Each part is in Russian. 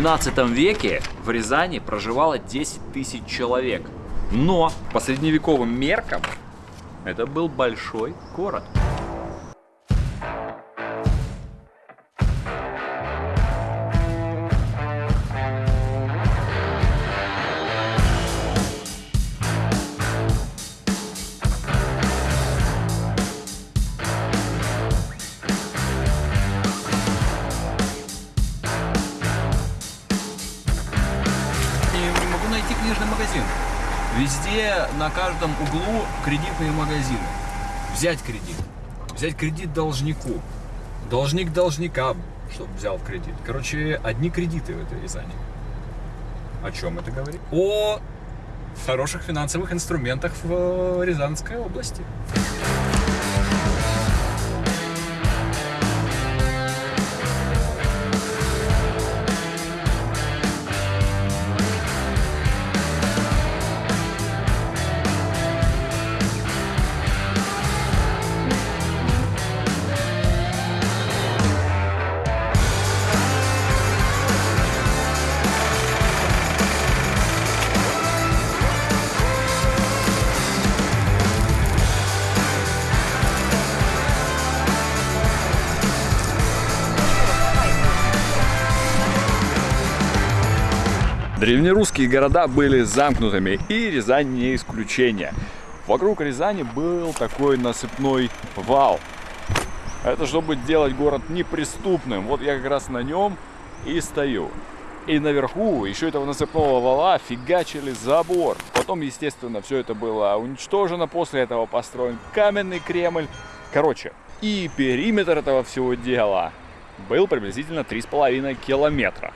12 веке в Рязани проживало 10 тысяч человек. Но по средневековым меркам это был большой город. Магазин. Везде, на каждом углу кредитные магазины. Взять кредит. Взять кредит должнику. Должник должника, чтобы взял кредит. Короче, одни кредиты в этой Рязани. О чем это говорит? О хороших финансовых инструментах в Рязанской области. Древнерусские города были замкнутыми, и Рязань не исключение. Вокруг Рязани был такой насыпной вал. Это чтобы делать город неприступным. Вот я как раз на нем и стою. И наверху еще этого насыпного вала фигачили забор. Потом, естественно, все это было уничтожено. После этого построен каменный Кремль. Короче, и периметр этого всего дела был приблизительно 3,5 километра.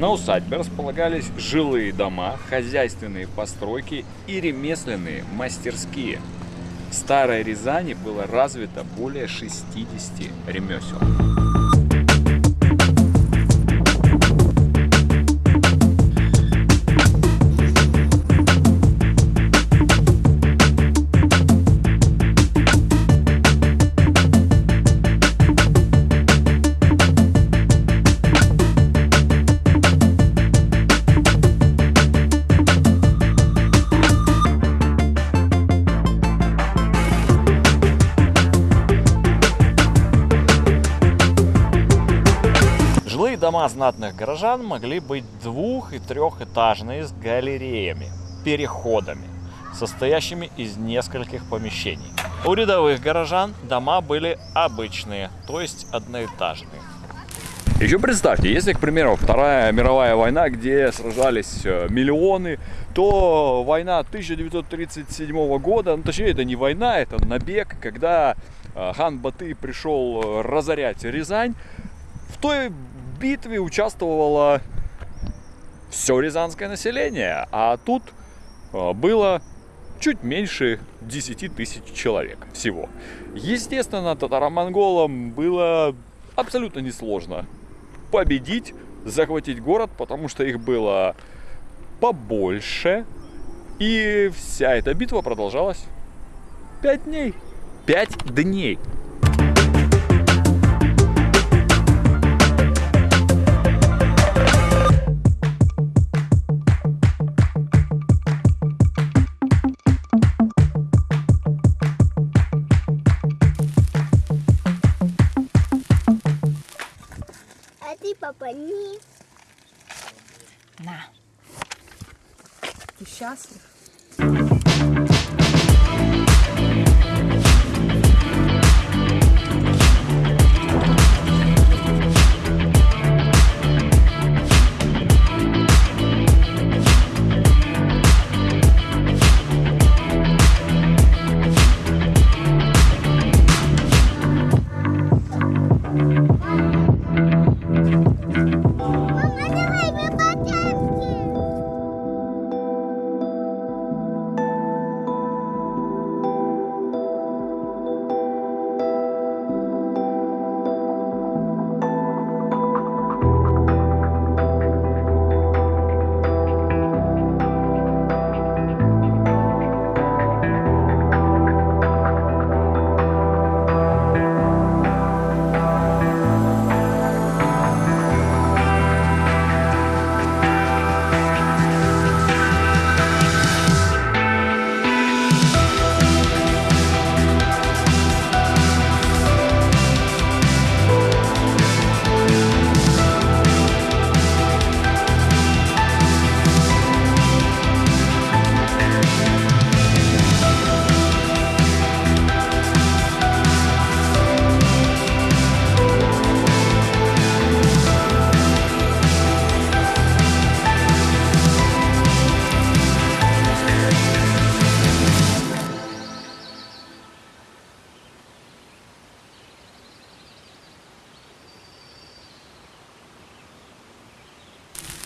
На усадьбе располагались жилые дома, хозяйственные постройки и ремесленные мастерские. В Старой Рязани было развито более 60 ремесел. Дома знатных горожан могли быть двух- и трехэтажные с галереями, переходами, состоящими из нескольких помещений. У рядовых горожан дома были обычные, то есть одноэтажные. Еще представьте, если, к примеру, Вторая мировая война, где сражались э, миллионы, то война 1937 года, ну точнее это не война, это набег, когда э, хан Баты пришел э, разорять Рязань, в той битве участвовало все рязанское население, а тут э, было чуть меньше 10 тысяч человек всего. Естественно, татаро-монголам было абсолютно несложно победить, захватить город, потому что их было побольше. И вся эта битва продолжалась 5 дней. 5 дней. Не. На. Ты счастлив?